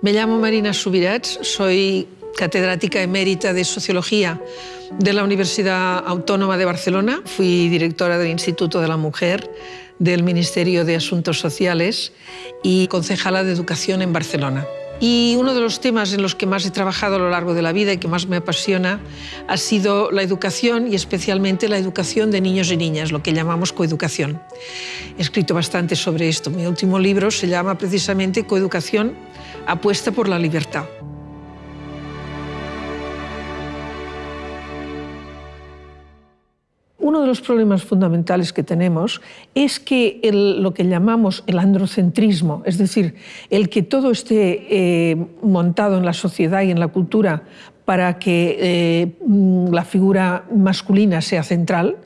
Me llamo Marina Subirats, soy catedrática emérita de Sociología de la Universidad Autónoma de Barcelona. Fui directora del Instituto de la Mujer del Ministerio de Asuntos Sociales y concejala de Educación en Barcelona. Y uno de los temas en los que más he trabajado a lo largo de la vida y que más me apasiona ha sido la educación y especialmente la educación de niños y niñas, lo que llamamos coeducación. He escrito bastante sobre esto. Mi último libro se llama precisamente Coeducación, apuesta por la libertad. Uno de los problemas fundamentales que tenemos es que lo que llamamos el androcentrismo, es decir, el que todo esté eh, montado en la sociedad y en la cultura para que eh, mm, la figura masculina sea central,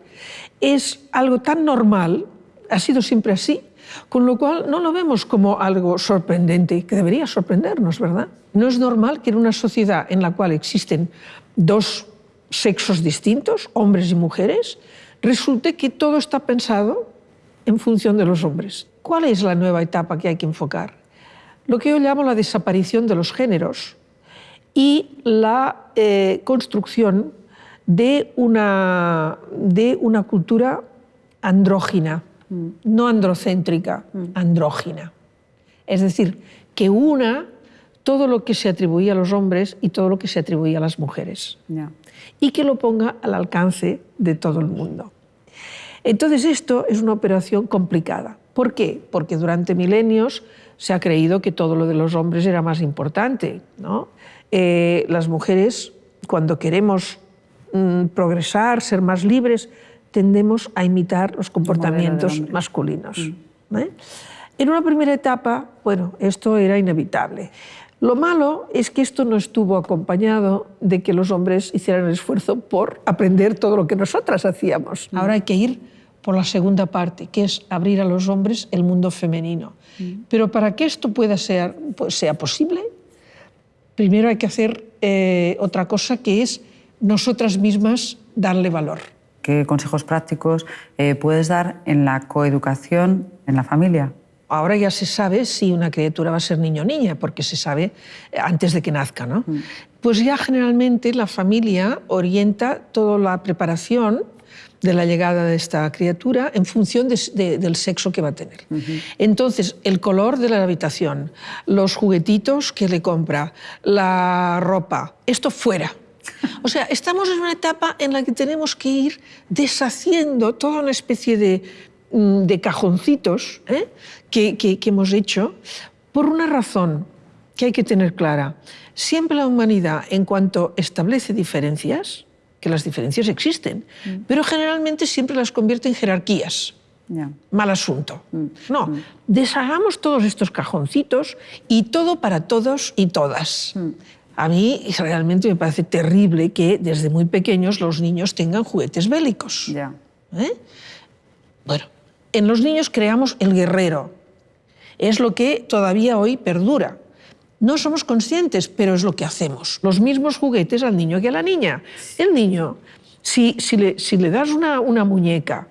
es algo tan normal, ha sido siempre así, con lo cual no lo vemos como algo sorprendente, que debería sorprendernos, ¿verdad? No es normal que en una sociedad en la cual existen dos sexos distintos, hombres y mujeres, resulte que todo está pensado en función de los hombres. ¿Cuál es la nueva etapa que hay que enfocar? Lo que yo llamo la desaparición de los géneros y la eh, construcción de una, de una cultura andrógina, mm. no androcéntrica, mm. andrógina. Es decir, que una todo lo que se atribuía a los hombres y todo lo que se atribuía a las mujeres. Y que lo ponga al alcance de todo el mundo. Entonces esto es una operación complicada. ¿Por qué? Porque durante milenios se ha creído que todo lo de los hombres era más importante. ¿no? Eh, las mujeres, cuando queremos mm, progresar, ser más libres, tendemos a imitar los comportamientos masculinos. Mm. ¿eh? En una primera etapa, bueno, esto era inevitable. Lo malo es que esto no estuvo acompañado de que los hombres hicieran el esfuerzo por aprender todo lo que nosotras hacíamos. Ahora hay que ir por la segunda parte, que es abrir a los hombres el mundo femenino. Mm. Pero para que esto pueda ser, pues, sea posible, primero hay que hacer eh, otra cosa que es nosotras mismas darle valor. ¿Qué consejos prácticos eh, puedes dar en la coeducación en la familia? Ahora ya se sabe si una criatura va a ser niño o niña, porque se sabe eh, antes de que nazca. ¿no? Mm. Pues ya generalmente la familia orienta toda la preparación de la llegada de esta criatura en función del sexo que va a tener. Entonces, el color de la habitación, los juguetitos que le compra, la ropa, esto fuera. O sea, estamos en una etapa en la que tenemos que ir deshaciendo toda una especie de de cajoncitos ¿eh? que, hemos hecho por una razón que hay que tener clara. Siempre la humanidad, en cuanto establece diferencias, que las diferencias existen, mm. pero generalmente siempre las convierte en jerarquías. Mal asunto. Mm. No, deshagamos todos estos cajoncitos y todo para todos y todas. A mí realmente me parece terrible que desde muy pequeños los niños tengan juguetes bélicos. ¿Eh? Bueno, en los niños creamos el guerrero. Es lo que todavía hoy perdura. No somos conscientes, pero es lo que hacemos. Los mismos juguetes al niño que a la niña. El niño, si, le, das una, muñeca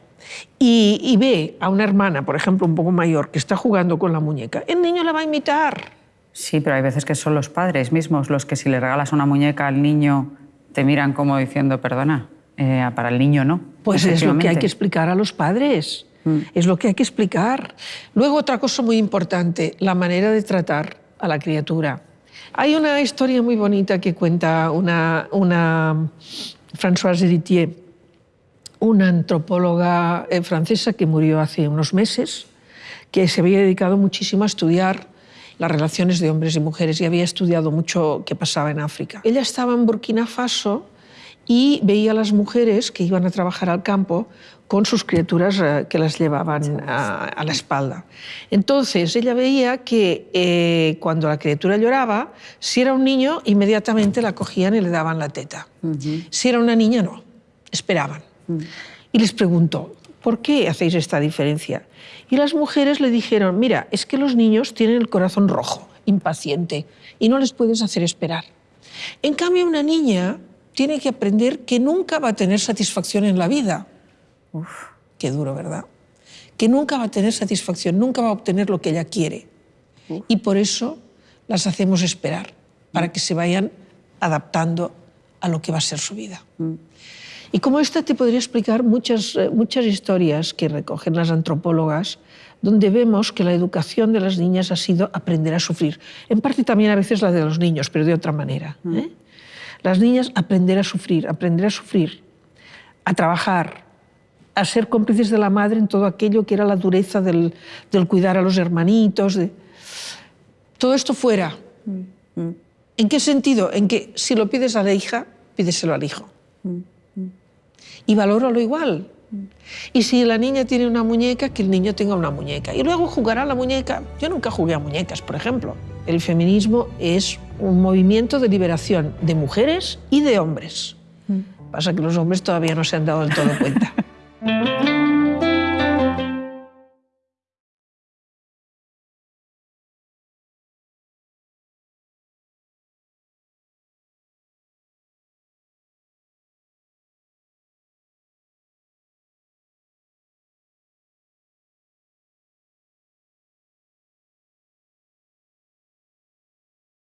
y, ve a una hermana, por ejemplo, un poco mayor, que está jugando con la muñeca, el niño la va a imitar. Sí, pero hay veces que son los padres mismos los que si le regalas una muñeca al niño te miran como diciendo, perdona, eh, para el niño no. Pues es lo que hay que explicar a los padres. Mm. Es lo que hay que explicar. Luego otra cosa muy importante, la manera de tratar a la criatura. Hay una historia muy bonita que cuenta una, una Françoise Héritier, una antropóloga eh, francesa que murió hace unos meses, que se había dedicado muchísimo a estudiar las relaciones de hombres y mujeres y había estudiado mucho qué pasaba en África. Ella estaba en Burkina Faso y veía a las mujeres que iban a trabajar al campo con sus criaturas eh, que las llevaban a, la espalda. Entonces ella veía que eh, cuando la criatura lloraba, si era un niño, inmediatamente la cogían y le daban la teta. Si era una niña, no, esperaban. Y les preguntó, ¿por qué hacéis esta diferencia? Y las mujeres le dijeron, mira, es que los niños tienen el corazón rojo, impaciente, y no les puedes hacer esperar. En cambio, una niña tiene que aprender que nunca va a tener satisfacción en la vida. Uf, qué duro, ¿verdad? Que nunca va a tener satisfacción, nunca va a obtener lo que ella quiere. Y por eso las hacemos esperar para que se vayan adaptando a lo que va a ser su vida. Y como esta te podría explicar muchas, eh, muchas historias que recogen las antropólogas, donde vemos que la educación de las niñas ha sido aprender a sufrir. En parte también a veces la de los niños, pero de otra manera. ¿eh? Las niñas aprender a sufrir, aprender a sufrir, a trabajar, a ser cómplices de la madre en todo aquello que era la dureza del, cuidar a los hermanitos. Todo esto fuera. ¿En qué sentido? En que si lo pides a la hija, pídeselo al hijo. Y valóralo igual. Y si la niña tiene una muñeca, que el niño tenga una muñeca. Y luego jugará la muñeca. Yo nunca jugué a muñecas, por ejemplo. El feminismo es un movimiento de liberación de mujeres y de hombres. Pasa que los hombres todavía no se han dado del todo cuenta.